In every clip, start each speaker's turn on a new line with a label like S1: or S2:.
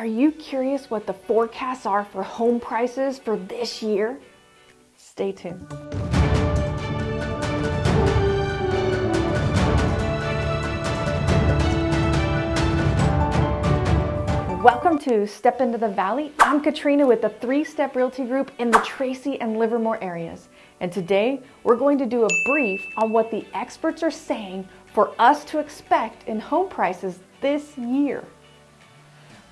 S1: Are you curious what the forecasts are for home prices for this year? Stay tuned. Welcome to Step Into the Valley. I'm Katrina with the Three Step Realty Group in the Tracy and Livermore areas. And today we're going to do a brief on what the experts are saying for us to expect in home prices this year.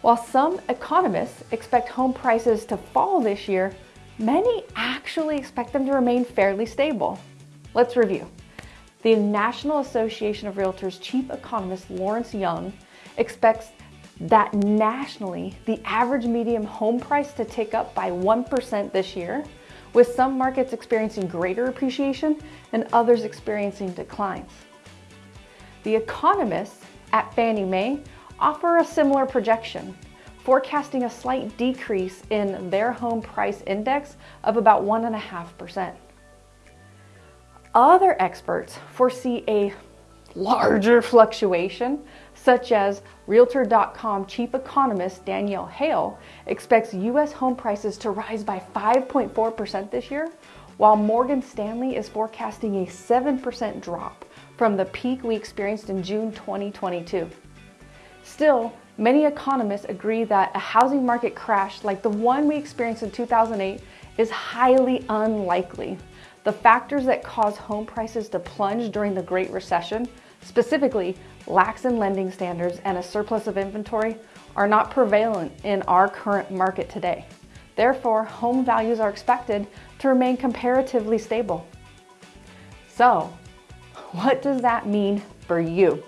S1: While some economists expect home prices to fall this year, many actually expect them to remain fairly stable. Let's review. The National Association of Realtors chief economist Lawrence Yun expects that nationally, the average median home price to tick up by 1% this year, with some markets experiencing greater appreciation and others experiencing declines. The economists at Fannie Mae offer a similar projection, forecasting a slight decrease in their home price index of about 1.5%. Other experts foresee a larger fluctuation, such as Realtor.com chief economist Danielle Hale expects U.S. home prices to rise by 5.4% this year, while Morgan Stanley is forecasting a 7% drop from the peak we experienced in June 2022. Still, many economists agree that a housing market crash like the one we experienced in 2008 is highly unlikely. The factors that caused home prices to plunge during the Great Recession, specifically lax in lending standards and a surplus of inventory, are not prevalent in our current market today. Therefore, home values are expected to remain comparatively stable. So, what does that mean for you?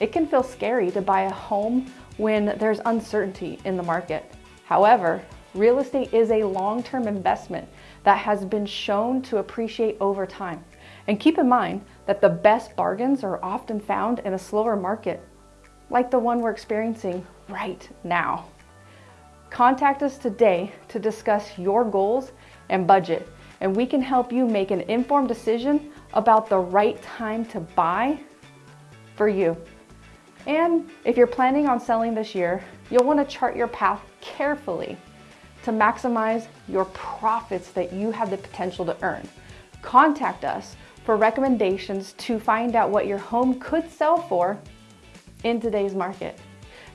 S1: It can feel scary to buy a home when there's uncertainty in the market. However, real estate is a long-term investment that has been shown to appreciate over time. And keep in mind that the best bargains are often found in a slower market, like the one we're experiencing right now. Contact us today to discuss your goals and budget, and we can help you make an informed decision about the right time to buy for you. And if you're planning on selling this year, you'll want to chart your path carefully to maximize your profits that you have the potential to earn. Contact us for recommendations to find out what your home could sell for in today's market.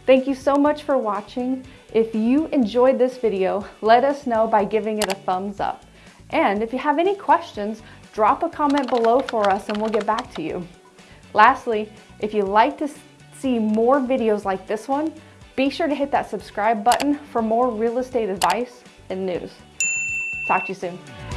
S1: Thank you so much for watching. If you enjoyed this video, let us know by giving it a thumbs up. And if you have any questions, drop a comment below for us and we'll get back to you. Lastly, if you'd like to see more videos like this one, be sure to hit that subscribe button for more real estate advice and news. Talk to you soon.